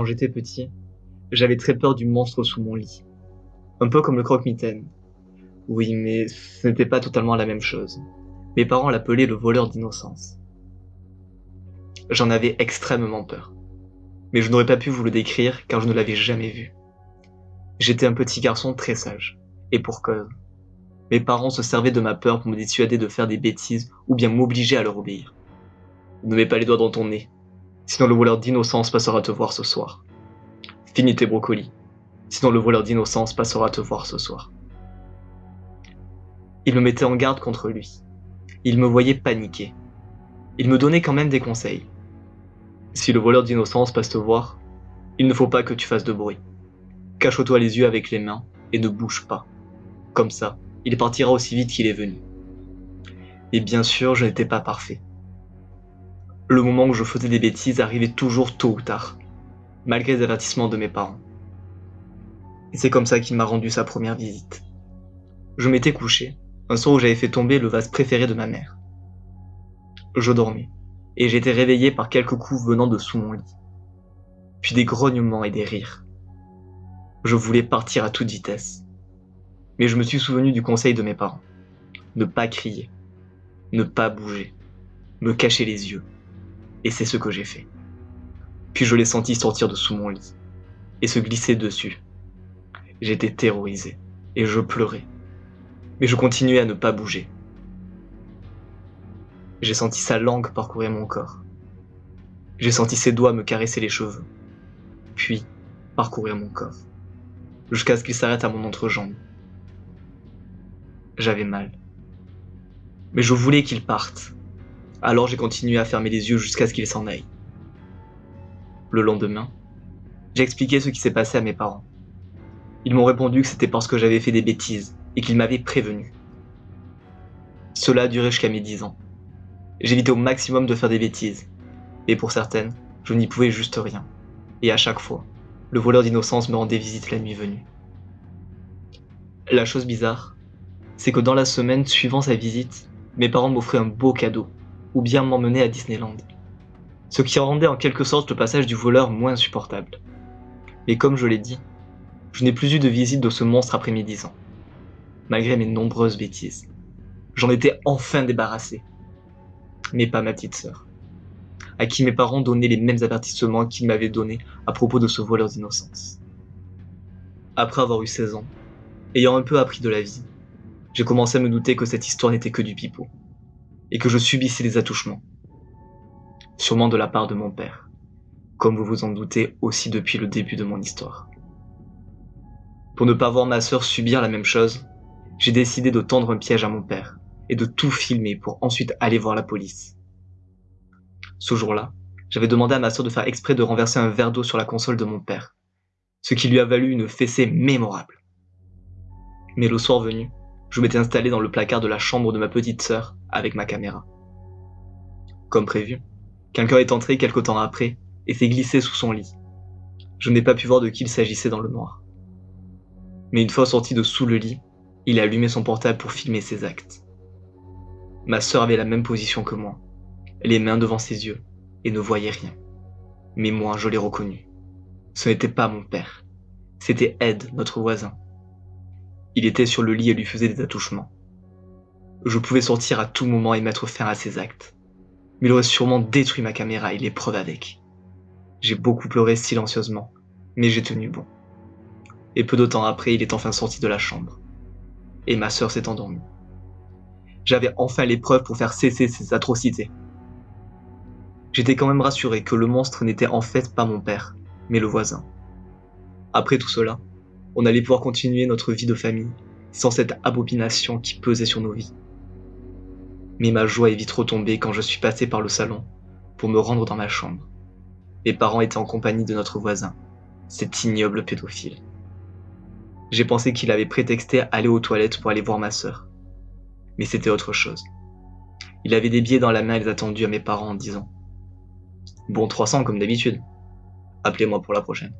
Quand j'étais petit, j'avais très peur du monstre sous mon lit. Un peu comme le croque-mitaine. Oui, mais ce n'était pas totalement la même chose. Mes parents l'appelaient le voleur d'innocence. J'en avais extrêmement peur. Mais je n'aurais pas pu vous le décrire car je ne l'avais jamais vu. J'étais un petit garçon très sage. Et pour cause. Mes parents se servaient de ma peur pour me dissuader de faire des bêtises ou bien m'obliger à leur obéir. Ne mets pas les doigts dans ton nez, sinon le voleur d'innocence passera te voir ce soir. Finis tes brocolis, sinon le voleur d'innocence passera te voir ce soir. Il me mettait en garde contre lui. Il me voyait paniquer. Il me donnait quand même des conseils. Si le voleur d'innocence passe te voir, il ne faut pas que tu fasses de bruit. Cache-toi les yeux avec les mains et ne bouge pas. Comme ça, il partira aussi vite qu'il est venu. Et bien sûr, je n'étais pas parfait. Le moment où je faisais des bêtises arrivait toujours tôt ou tard, malgré les avertissements de mes parents. Et c'est comme ça qu'il m'a rendu sa première visite. Je m'étais couché, un soir où j'avais fait tomber le vase préféré de ma mère. Je dormais, et j'étais réveillé par quelques coups venant de sous mon lit. Puis des grognements et des rires. Je voulais partir à toute vitesse. Mais je me suis souvenu du conseil de mes parents. Ne pas crier. Ne pas bouger. Me cacher les yeux. Et c'est ce que j'ai fait. Puis je l'ai senti sortir de sous mon lit. Et se glisser dessus. J'étais terrorisé. Et je pleurais. Mais je continuais à ne pas bouger. J'ai senti sa langue parcourir mon corps. J'ai senti ses doigts me caresser les cheveux. Puis, parcourir mon corps. Jusqu'à ce qu'il s'arrête à mon entrejambe. J'avais mal. Mais je voulais qu'il parte. Alors j'ai continué à fermer les yeux jusqu'à ce qu'il s'en aille. Le lendemain, j'ai expliqué ce qui s'est passé à mes parents. Ils m'ont répondu que c'était parce que j'avais fait des bêtises et qu'ils m'avaient prévenu. Cela a duré jusqu'à mes 10 ans. J'évitais au maximum de faire des bêtises. Et pour certaines, je n'y pouvais juste rien. Et à chaque fois, le voleur d'innocence me rendait visite la nuit venue. La chose bizarre, c'est que dans la semaine suivant sa visite, mes parents m'offraient un beau cadeau, ou bien m'emmenaient à Disneyland. Ce qui rendait en quelque sorte le passage du voleur moins supportable. Mais comme je l'ai dit, je n'ai plus eu de visite de ce monstre après mes 10 ans, malgré mes nombreuses bêtises. J'en étais enfin débarrassé. Mais pas ma petite sœur, à qui mes parents donnaient les mêmes avertissements qu'ils m'avaient donnés à propos de ce voleur d'innocence. Après avoir eu 16 ans, ayant un peu appris de la vie, j'ai commencé à me douter que cette histoire n'était que du pipeau, et que je subissais des attouchements. Sûrement de la part de mon père, comme vous vous en doutez aussi depuis le début de mon histoire. Pour ne pas voir ma sœur subir la même chose, j'ai décidé de tendre un piège à mon père, et de tout filmer pour ensuite aller voir la police. Ce jour-là, j'avais demandé à ma sœur de faire exprès de renverser un verre d'eau sur la console de mon père, ce qui lui a valu une fessée mémorable. Mais le soir venu, je m'étais installé dans le placard de la chambre de ma petite sœur avec ma caméra. Comme prévu, quelqu'un est entré quelque temps après et s'est glissé sous son lit. Je n'ai pas pu voir de qui il s'agissait dans le noir. Mais une fois sorti de sous le lit, il a allumé son portable pour filmer ses actes. Ma sœur avait la même position que moi, les mains devant ses yeux, et ne voyait rien. Mais moi, je l'ai reconnu. Ce n'était pas mon père. C'était Ed, notre voisin. Il était sur le lit et lui faisait des attouchements. Je pouvais sortir à tout moment et mettre fin à ses actes. Mais il aurait sûrement détruit ma caméra et les preuves avec. J'ai beaucoup pleuré silencieusement, mais j'ai tenu bon. Et peu de temps après, il est enfin sorti de la chambre. Et ma sœur s'est endormie. J'avais enfin les preuves pour faire cesser ces atrocités. J'étais quand même rassuré que le monstre n'était en fait pas mon père, mais le voisin. Après tout cela, on allait pouvoir continuer notre vie de famille, sans cette abomination qui pesait sur nos vies. Mais ma joie est vite retombée quand je suis passé par le salon pour me rendre dans ma chambre. Mes parents étaient en compagnie de notre voisin, cet ignoble pédophile. J'ai pensé qu'il avait prétexté aller aux toilettes pour aller voir ma sœur. Mais c'était autre chose. Il avait des billets dans la main et les a à mes parents en disant Bon 300 comme d'habitude. Appelez-moi pour la prochaine.